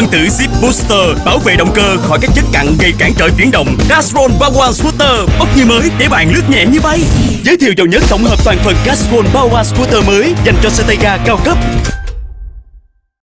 phân tử Zip Booster bảo vệ động cơ khỏi các chất cặn gây cản trở chuyển động. Castrol Power Scooter bốc như mới, để bạn lướt nhẹ như bay. Giới thiệu dầu nhất tổng hợp toàn phần Castrol Power Scooter mới dành cho xe tay ga cao cấp.